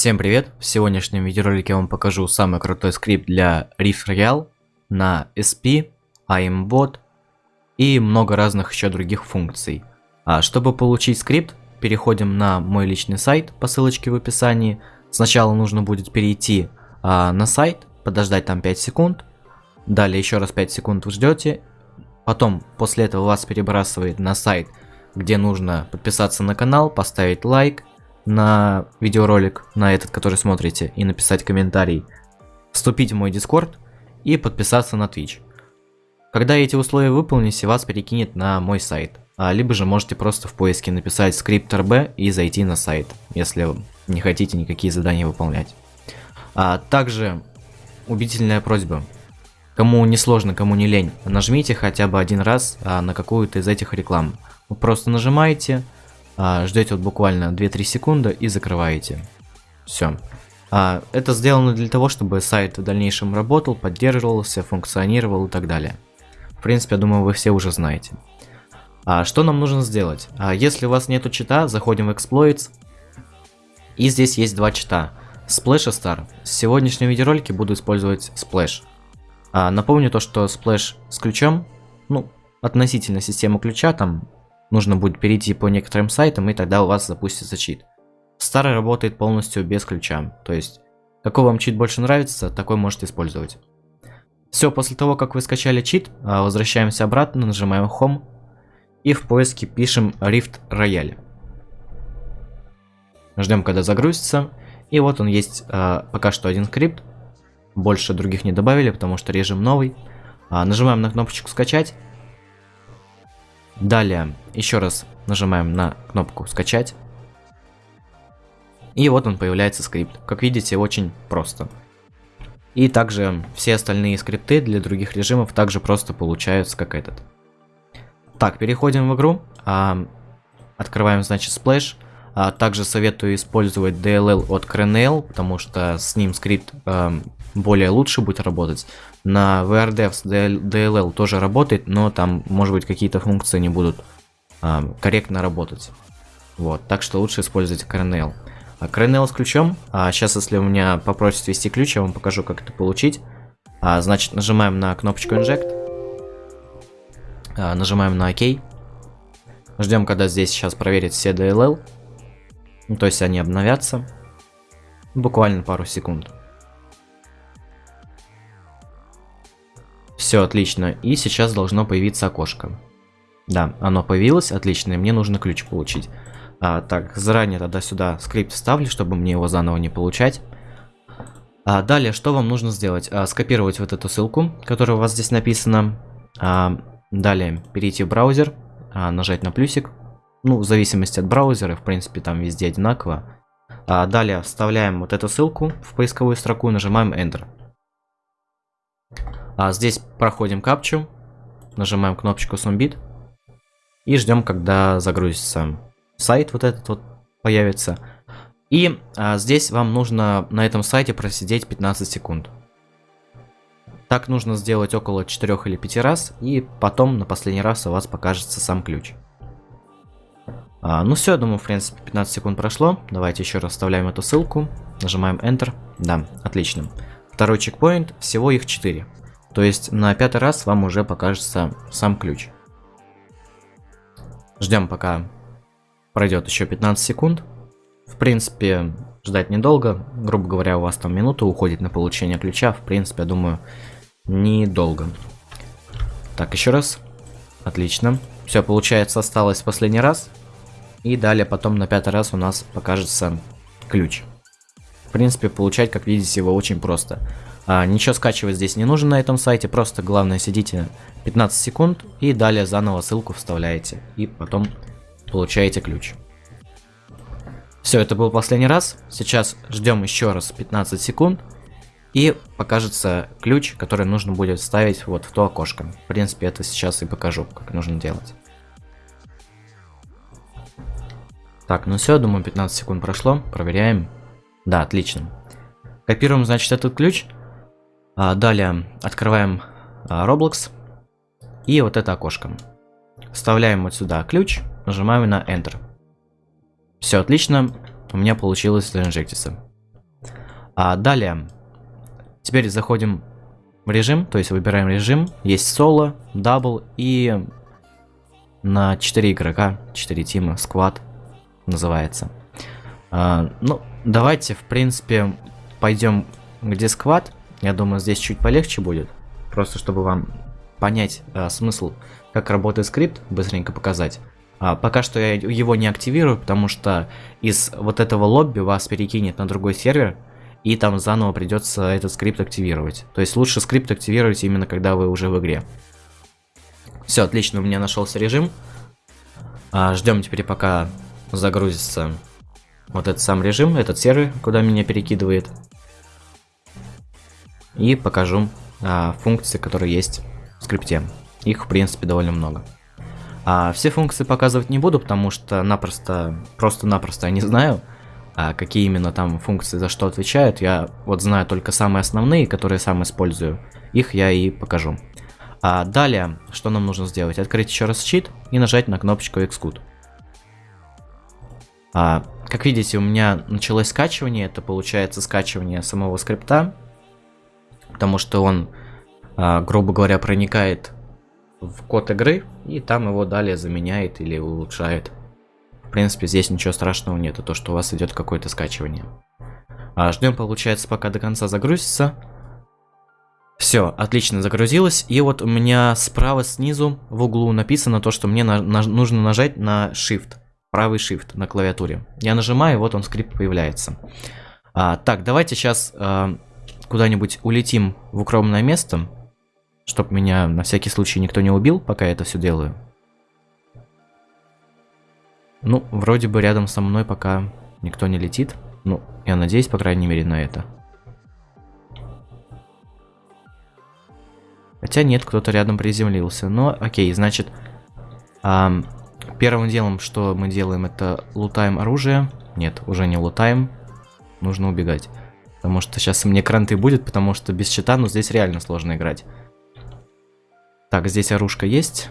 Всем привет! В сегодняшнем видеоролике я вам покажу самый крутой скрипт для Rift Royale на SP, IMBot и много разных еще других функций. А чтобы получить скрипт, переходим на мой личный сайт по ссылочке в описании. Сначала нужно будет перейти а, на сайт, подождать там 5 секунд, далее еще раз 5 секунд вы ждете, потом после этого вас перебрасывает на сайт, где нужно подписаться на канал, поставить лайк, на видеоролик, на этот, который смотрите, и написать комментарий, вступить в мой дискорд и подписаться на Twitch. Когда эти условия выполните, вас перекинет на мой сайт. А, либо же можете просто в поиске написать скрипт RB и зайти на сайт, если не хотите никакие задания выполнять. А также убедительная просьба. Кому не сложно, кому не лень, нажмите хотя бы один раз а, на какую-то из этих реклам. Вы просто нажимаете, а, ждете вот буквально 2-3 секунды и закрываете. Все. А, это сделано для того, чтобы сайт в дальнейшем работал, поддерживался, функционировал и так далее. В принципе, я думаю, вы все уже знаете. А, что нам нужно сделать? Если у вас нету чита, заходим в Exploits. И здесь есть два чита. Splash и Star. В сегодняшнем видеоролике буду использовать Splash. Напомню то, что Splash с ключом, ну, относительно системы ключа, там нужно будет перейти по некоторым сайтам, и тогда у вас запустится чит. Старый работает полностью без ключа, то есть какой вам чит больше нравится, такой можете использовать. Все, после того, как вы скачали чит, а, возвращаемся обратно, нажимаем Home и в поиске пишем Rift Royale. Ждем, когда загрузится. И вот он есть а, пока что один скрипт. Больше других не добавили, потому что режим новый. А, нажимаем на кнопочку скачать. Далее еще раз нажимаем на кнопку скачать. И вот он появляется скрипт. Как видите, очень просто. И также все остальные скрипты для других режимов также просто получаются как этот. Так, переходим в игру. А, открываем, значит, Splash. А, также советую использовать DLL от Crenel, потому что с ним скрипт а, более лучше будет работать. На VRDevs DLL тоже работает, но там, может быть, какие-то функции не будут а, корректно работать. Вот, так что лучше использовать Kernel. А Kernel с ключом, а сейчас, если у меня попросят ввести ключ, я вам покажу, как это получить. А, значит, нажимаем на кнопочку Inject. А, нажимаем на ОК. Ждем, когда здесь сейчас проверит все DLL. Ну, то есть они обновятся. Буквально пару секунд. Все отлично. И сейчас должно появиться окошко. Да, оно появилось, отлично, мне нужно ключ получить. А, так, заранее тогда сюда скрипт ставлю, чтобы мне его заново не получать. А, далее, что вам нужно сделать? А, скопировать вот эту ссылку, которая у вас здесь написана. А, далее, перейти в браузер, а, нажать на плюсик. Ну, в зависимости от браузера, в принципе, там везде одинаково. А, далее, вставляем вот эту ссылку в поисковую строку, нажимаем Enter. А здесь проходим капчу, нажимаем кнопочку Sumbit и ждем, когда загрузится сайт вот этот вот появится. И а, здесь вам нужно на этом сайте просидеть 15 секунд. Так нужно сделать около 4 или 5 раз, и потом на последний раз у вас покажется сам ключ. А, ну все, думаю, в принципе, 15 секунд прошло. Давайте еще раз вставляем эту ссылку, нажимаем Enter. Да, отлично. Второй чекпоинт, всего их 4. То есть на пятый раз вам уже покажется сам ключ. Ждем пока пройдет еще 15 секунд. В принципе, ждать недолго. Грубо говоря, у вас там минута уходит на получение ключа. В принципе, я думаю, недолго. Так, еще раз. Отлично. Все, получается, осталось последний раз. И далее потом на пятый раз у нас покажется ключ. В принципе, получать, как видите, его очень просто. А, ничего скачивать здесь не нужно на этом сайте, просто главное сидите 15 секунд и далее заново ссылку вставляете. И потом получаете ключ. Все, это был последний раз. Сейчас ждем еще раз 15 секунд. И покажется ключ, который нужно будет вставить вот в то окошко. В принципе, это сейчас и покажу, как нужно делать. Так, ну все, думаю, 15 секунд прошло. Проверяем. Да, отлично. Копируем, значит, этот ключ. А, далее открываем а, Roblox. И вот это окошко. Вставляем вот сюда ключ, нажимаем на Enter. Все отлично, у меня получилось заинжектиться. А далее, теперь заходим в режим, то есть выбираем режим. Есть соло, double и на 4 игрока, 4 тима, squad называется. А, ну, давайте, в принципе, пойдем где squad. Я думаю, здесь чуть полегче будет. Просто чтобы вам понять а, смысл, как работает скрипт, быстренько показать. А, пока что я его не активирую, потому что из вот этого лобби вас перекинет на другой сервер, и там заново придется этот скрипт активировать. То есть лучше скрипт активировать именно когда вы уже в игре. Все, отлично, у меня нашелся режим. Ждем теперь пока загрузится вот этот сам режим, этот сервер, куда меня перекидывает. И покажу а, функции, которые есть в скрипте. Их, в принципе, довольно много. А, все функции показывать не буду, потому что напросто, просто-напросто я не знаю, а, какие именно там функции за что отвечают. Я вот знаю только самые основные, которые сам использую. Их я и покажу. А далее, что нам нужно сделать? Открыть еще раз щит и нажать на кнопочку Xcode. А, как видите, у меня началось скачивание. Это получается скачивание самого скрипта. Потому что он, а, грубо говоря, проникает в код игры. И там его далее заменяет или улучшает. В принципе, здесь ничего страшного нет. То, что у вас идет какое-то скачивание. А, ждем, получается, пока до конца загрузится. Все, отлично загрузилось. И вот у меня справа снизу в углу написано то, что мне на, нужно нажать на Shift правый shift на клавиатуре. Я нажимаю, вот он скрипт появляется. А, так, давайте сейчас а, куда-нибудь улетим в укромное место, чтобы меня на всякий случай никто не убил, пока я это все делаю. Ну, вроде бы рядом со мной пока никто не летит. Ну, я надеюсь, по крайней мере, на это. Хотя нет, кто-то рядом приземлился. Но, окей, значит... Эм, Первым делом, что мы делаем, это лутаем оружие. Нет, уже не лутаем. Нужно убегать. Потому что сейчас мне кранты будет, потому что без щита, ну, здесь реально сложно играть. Так, здесь оружка есть.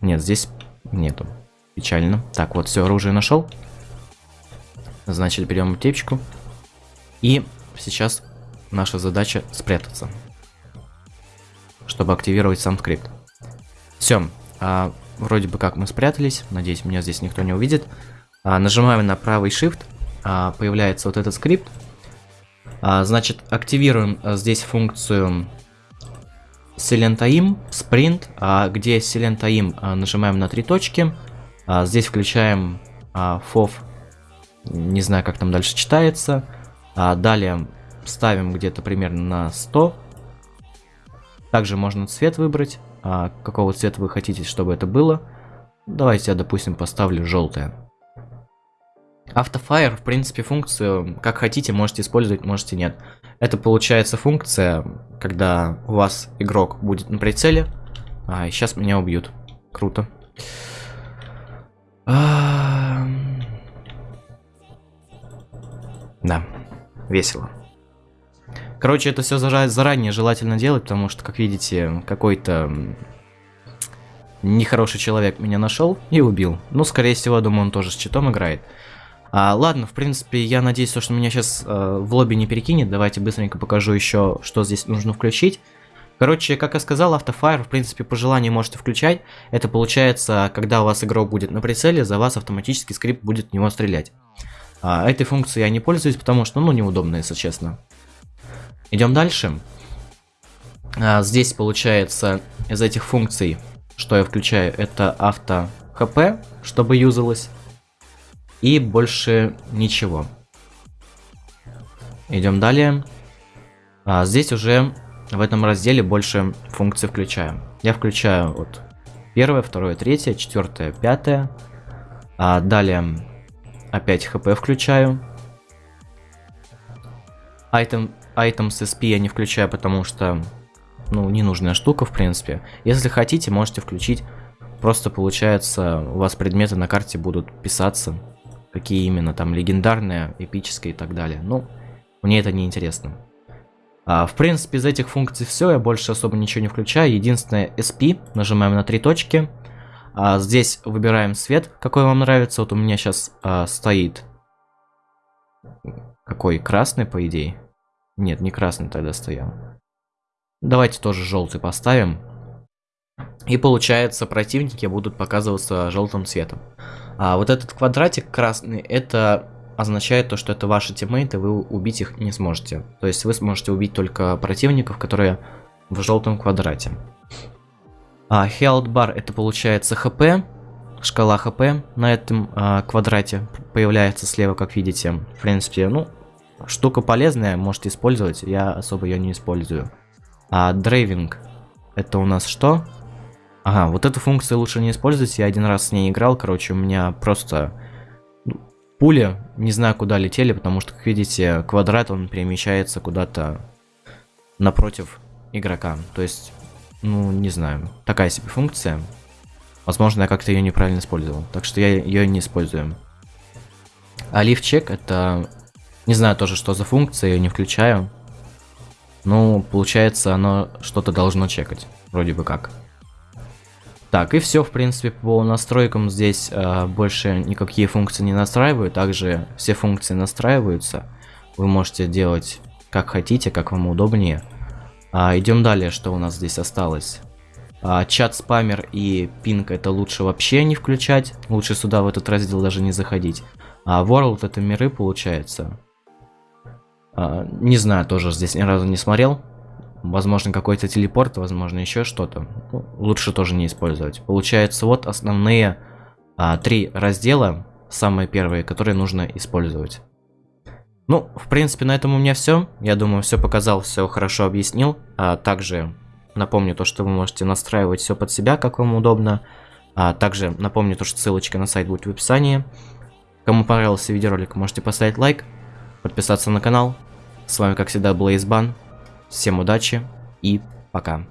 Нет, здесь нету. Печально. Так, вот, все, оружие нашел. Значит, берем аптечку. И сейчас наша задача спрятаться. Чтобы активировать сам скрипт. Все. А, Вроде бы как мы спрятались. Надеюсь, меня здесь никто не увидит. А, нажимаем на правый Shift. А, появляется вот этот скрипт. А, значит, активируем а, здесь функцию Silentaim, Sprint, а, где Silentaim а, нажимаем на три точки. А, здесь включаем а, FOV, не знаю, как там дальше читается. А, далее ставим где-то примерно на 100. Также можно цвет выбрать а, какого цвета вы хотите, чтобы это было. Давайте я, допустим, поставлю желтое. Автофайр, в принципе, функцию, как хотите, можете использовать, можете нет. Это получается функция, когда у вас игрок будет на прицеле. А, сейчас меня убьют. Круто. Да, весело. Короче, это все заранее желательно делать, потому что, как видите, какой-то нехороший человек меня нашел и убил. Ну, скорее всего, думаю, он тоже с читом играет. А, ладно, в принципе, я надеюсь, что меня сейчас э, в лобби не перекинет. Давайте быстренько покажу еще, что здесь нужно включить. Короче, как я сказал, автофайр, в принципе, по желанию можете включать. Это получается, когда у вас игрок будет на прицеле, за вас автоматически скрипт будет в него стрелять. А, этой функцией я не пользуюсь, потому что, ну, неудобно, если честно. Идем дальше. А, здесь получается из этих функций, что я включаю, это авто хп, чтобы юзалось. И больше ничего. Идем далее. А, здесь уже в этом разделе больше функций включаю. Я включаю вот первое, второе, третье, четвертое, пятое. А далее опять хп включаю. Item Items SP я не включаю, потому что, ну, ненужная штука, в принципе. Если хотите, можете включить. Просто, получается, у вас предметы на карте будут писаться. Какие именно, там, легендарные, эпические и так далее. Ну, мне это не интересно. А, в принципе, из этих функций все, я больше особо ничего не включаю. Единственное, SP, нажимаем на три точки. А, здесь выбираем цвет, какой вам нравится. Вот у меня сейчас а, стоит какой? Красный, по идее? Нет, не красный тогда стоял. Давайте тоже желтый поставим. И получается, противники будут показываться желтым цветом. А вот этот квадратик красный, это означает то, что это ваши тиммейты, вы убить их не сможете. То есть вы сможете убить только противников, которые в желтом квадрате. А health bar это получается хп, шкала хп на этом а, квадрате появляется слева, как видите. В принципе, ну, штука полезная, можете использовать, я особо ее не использую. А дрейвинг это у нас что? Ага, вот эту функцию лучше не использовать, я один раз с ней играл, короче, у меня просто ну, пули не знаю куда летели, потому что, как видите, квадрат, он перемещается куда-то напротив игрока. То есть, ну, не знаю, такая себе функция. Возможно, я как-то ее неправильно использовал, так что я ее не использую. А чек это... Не знаю тоже, что за функция, я не включаю. Ну, получается, оно что-то должно чекать, вроде бы как. Так, и все, в принципе, по настройкам здесь э, больше никакие функции не настраиваю. Также все функции настраиваются. Вы можете делать как хотите, как вам удобнее. А, идем далее, что у нас здесь осталось. А, чат спамер и пинг это лучше вообще не включать. Лучше сюда в этот раздел даже не заходить. А World это миры получается. А, не знаю, тоже здесь ни разу не смотрел. Возможно, какой-то телепорт, возможно, еще что-то. Ну, лучше тоже не использовать. Получается, вот основные а, три раздела, самые первые, которые нужно использовать. Ну, в принципе, на этом у меня все. Я думаю, все показал, все хорошо объяснил. А также напомню то, что вы можете настраивать все под себя, как вам удобно. А также напомню то, что ссылочка на сайт будет в описании. Кому понравился видеоролик, можете поставить лайк, подписаться на канал. С вами, как всегда, Блейзбан. Всем удачи и пока.